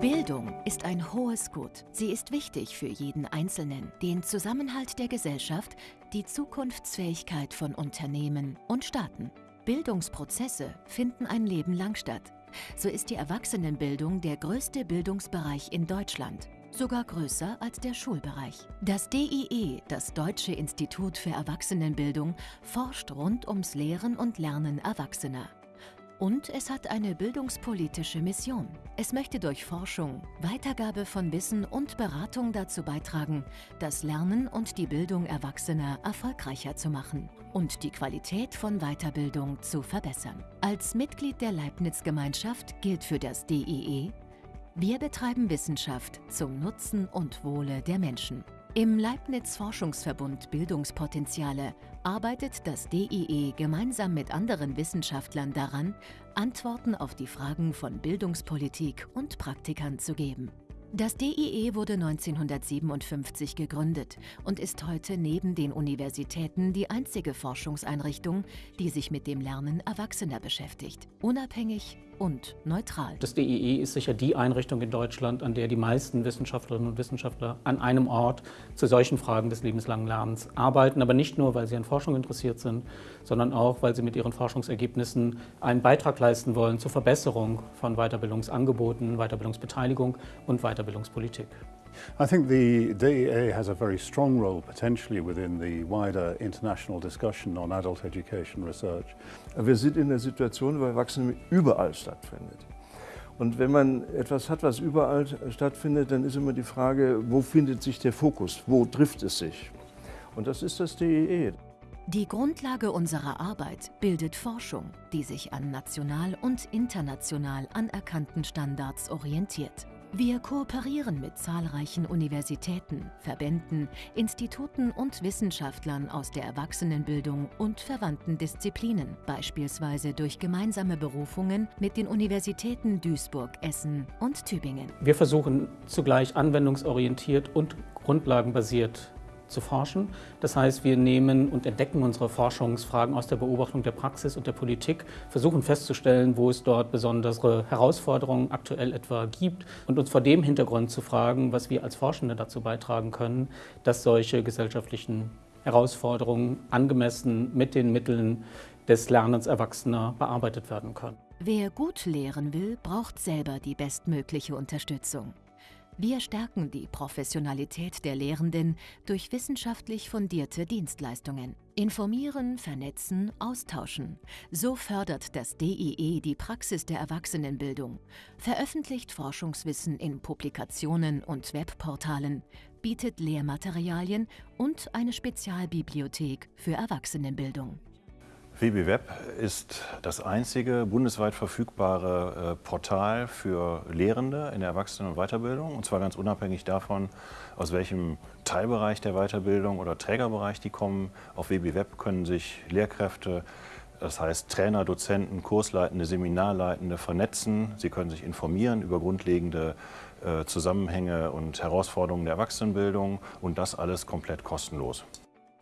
Bildung ist ein hohes Gut. Sie ist wichtig für jeden Einzelnen, den Zusammenhalt der Gesellschaft, die Zukunftsfähigkeit von Unternehmen und Staaten. Bildungsprozesse finden ein Leben lang statt. So ist die Erwachsenenbildung der größte Bildungsbereich in Deutschland, sogar größer als der Schulbereich. Das DIE, das Deutsche Institut für Erwachsenenbildung, forscht rund ums Lehren und Lernen Erwachsener. Und es hat eine bildungspolitische Mission. Es möchte durch Forschung, Weitergabe von Wissen und Beratung dazu beitragen, das Lernen und die Bildung Erwachsener erfolgreicher zu machen und die Qualität von Weiterbildung zu verbessern. Als Mitglied der Leibniz-Gemeinschaft gilt für das DEE, wir betreiben Wissenschaft zum Nutzen und Wohle der Menschen. Im Leibniz-Forschungsverbund Bildungspotenziale arbeitet das DIE gemeinsam mit anderen Wissenschaftlern daran, Antworten auf die Fragen von Bildungspolitik und Praktikern zu geben. Das DIE wurde 1957 gegründet und ist heute neben den Universitäten die einzige Forschungseinrichtung, die sich mit dem Lernen Erwachsener beschäftigt, unabhängig und neutral. Das DIE ist sicher die Einrichtung in Deutschland, an der die meisten Wissenschaftlerinnen und Wissenschaftler an einem Ort zu solchen Fragen des lebenslangen Lernens arbeiten, aber nicht nur, weil sie an Forschung interessiert sind, sondern auch, weil sie mit ihren Forschungsergebnissen einen Beitrag leisten wollen zur Verbesserung von Weiterbildungsangeboten, Weiterbildungsbeteiligung und Weiterbildung Weiterbildungspolitik. I think the DEA has a very strong role potentially within the wider international discussion on adult education research. Wir sind in der Situation, wo Erwachsene überall stattfindet. Und wenn man etwas hat, was überall stattfindet, dann ist immer die Frage, wo findet sich der Fokus, wo trifft es sich? Und das ist das DEE. Die Grundlage unserer Arbeit bildet Forschung, die sich an national und international anerkannten Standards orientiert. Wir kooperieren mit zahlreichen Universitäten, Verbänden, Instituten und Wissenschaftlern aus der Erwachsenenbildung und verwandten Disziplinen, beispielsweise durch gemeinsame Berufungen mit den Universitäten Duisburg, Essen und Tübingen. Wir versuchen zugleich anwendungsorientiert und grundlagenbasiert zu forschen. Das heißt, wir nehmen und entdecken unsere Forschungsfragen aus der Beobachtung der Praxis und der Politik, versuchen festzustellen, wo es dort besondere Herausforderungen aktuell etwa gibt und uns vor dem Hintergrund zu fragen, was wir als Forschende dazu beitragen können, dass solche gesellschaftlichen Herausforderungen angemessen mit den Mitteln des Lernens Erwachsener bearbeitet werden können. Wer gut lehren will, braucht selber die bestmögliche Unterstützung. Wir stärken die Professionalität der Lehrenden durch wissenschaftlich fundierte Dienstleistungen. Informieren, vernetzen, austauschen. So fördert das DIE die Praxis der Erwachsenenbildung, veröffentlicht Forschungswissen in Publikationen und Webportalen, bietet Lehrmaterialien und eine Spezialbibliothek für Erwachsenenbildung. WBWeb ist das einzige bundesweit verfügbare äh, Portal für Lehrende in der Erwachsenen- und Weiterbildung. Und zwar ganz unabhängig davon, aus welchem Teilbereich der Weiterbildung oder Trägerbereich die kommen. Auf WBWeb können sich Lehrkräfte, das heißt Trainer, Dozenten, Kursleitende, Seminarleitende vernetzen. Sie können sich informieren über grundlegende äh, Zusammenhänge und Herausforderungen der Erwachsenenbildung und das alles komplett kostenlos.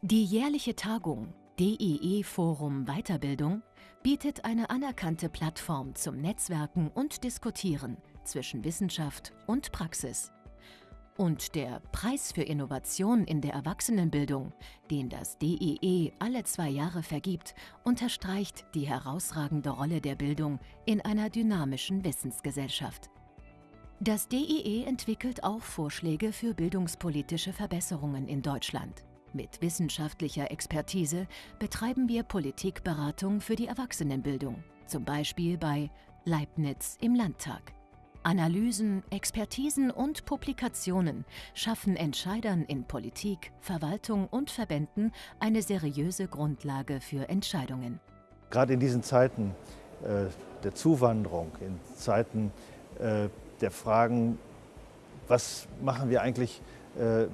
Die jährliche Tagung DEE Forum Weiterbildung bietet eine anerkannte Plattform zum Netzwerken und Diskutieren zwischen Wissenschaft und Praxis. Und der Preis für Innovation in der Erwachsenenbildung, den das DEE alle zwei Jahre vergibt, unterstreicht die herausragende Rolle der Bildung in einer dynamischen Wissensgesellschaft. Das DEE entwickelt auch Vorschläge für bildungspolitische Verbesserungen in Deutschland. Mit wissenschaftlicher Expertise betreiben wir Politikberatung für die Erwachsenenbildung, zum Beispiel bei Leibniz im Landtag. Analysen, Expertisen und Publikationen schaffen Entscheidern in Politik, Verwaltung und Verbänden eine seriöse Grundlage für Entscheidungen. Gerade in diesen Zeiten äh, der Zuwanderung, in Zeiten äh, der Fragen, was machen wir eigentlich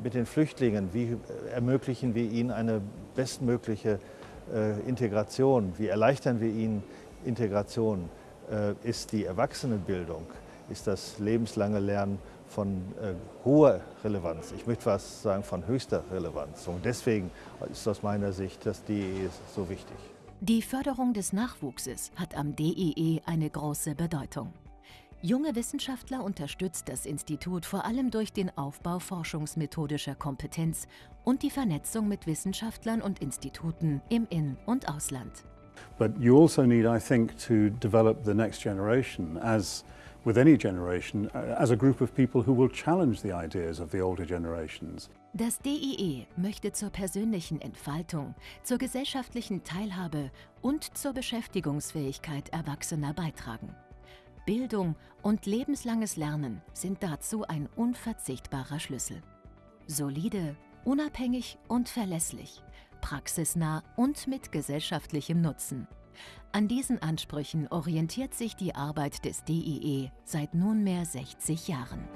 mit den Flüchtlingen? Wie ermöglichen wir ihnen eine bestmögliche äh, Integration? Wie erleichtern wir ihnen Integration? Äh, ist die Erwachsenenbildung, ist das lebenslange Lernen von hoher Relevanz, ich möchte fast sagen von höchster Relevanz. Und deswegen ist aus meiner Sicht das DEE so wichtig. Die Förderung des Nachwuchses hat am DEE eine große Bedeutung. Junge Wissenschaftler unterstützt das Institut vor allem durch den Aufbau forschungsmethodischer Kompetenz und die Vernetzung mit Wissenschaftlern und Instituten im In- und Ausland. But you also need, I think, to develop the next generation as with any generation, uh, as a group of people who will challenge the ideas of the older generations. Das DIE möchte zur persönlichen Entfaltung, zur gesellschaftlichen Teilhabe und zur Beschäftigungsfähigkeit Erwachsener beitragen. Bildung und lebenslanges Lernen sind dazu ein unverzichtbarer Schlüssel. Solide, unabhängig und verlässlich, praxisnah und mit gesellschaftlichem Nutzen. An diesen Ansprüchen orientiert sich die Arbeit des DIE seit nunmehr 60 Jahren.